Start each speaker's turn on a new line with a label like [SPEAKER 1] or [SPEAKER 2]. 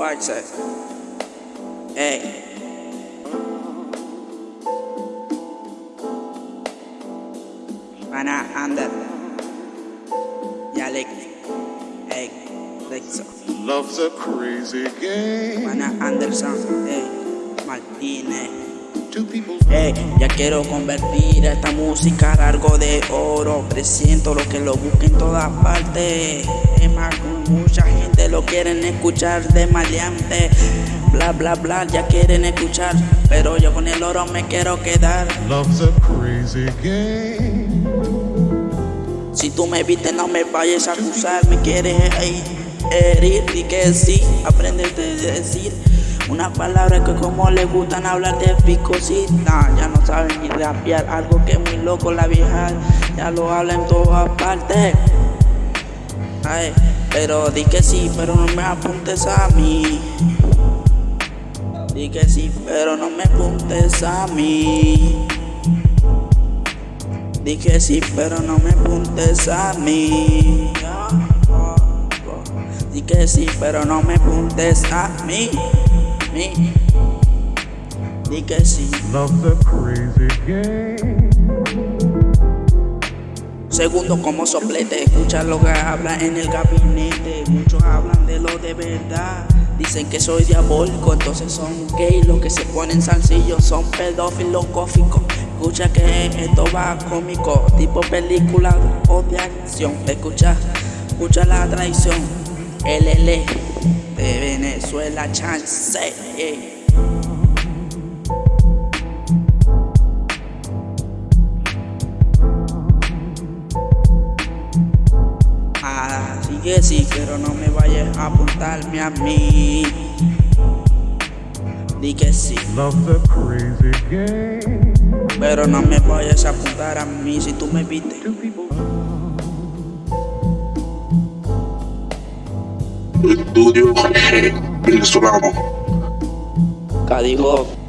[SPEAKER 1] Watch that. Hey. Mana under. Yeah, like. Hey. Like so.
[SPEAKER 2] Love's a crazy game.
[SPEAKER 1] Mana under something. Hey.
[SPEAKER 2] Martine. People.
[SPEAKER 1] Ey, ya quiero convertir a esta música a algo de oro. Presiento lo que lo busque en todas partes. Es más, mucha gente lo quieren escuchar de maleante. Bla bla bla, ya quieren escuchar. Pero yo con el oro me quiero quedar.
[SPEAKER 2] Love's a crazy game.
[SPEAKER 1] Si tú me viste, no me vayas a acusar. Me quieres herir y que sí, aprenderte a decir. Una palabra que como le gustan hablar de picosita Ya no saben ni rapear, algo que es muy loco la vieja Ya lo habla en todas partes. Ay, pero di que sí, pero no me apuntes a mí. Di que sí, pero no me apuntes a mí. Di que sí, pero no me apuntes a mí. Di que sí, pero no me apuntes a mí Di que sí.
[SPEAKER 2] Love's a crazy game.
[SPEAKER 1] Segundo como soplete, escucha lo que habla en el gabinete. Muchos hablan de lo de verdad. Dicen que soy diabólico, entonces son gay. Los que se ponen sencillos son pedófilos cóficos. Escucha que esto va cómico, tipo película o de acción. Escucha, escucha la traición. LL de Venezuela, chance. ey. Así que sí, pero no me vayas a apuntarme a mí. Di que sí,
[SPEAKER 2] Love's a crazy game.
[SPEAKER 1] pero no me vayas a apuntar a mí si tú me viste.
[SPEAKER 3] estudio venezolano.
[SPEAKER 1] Cadigo.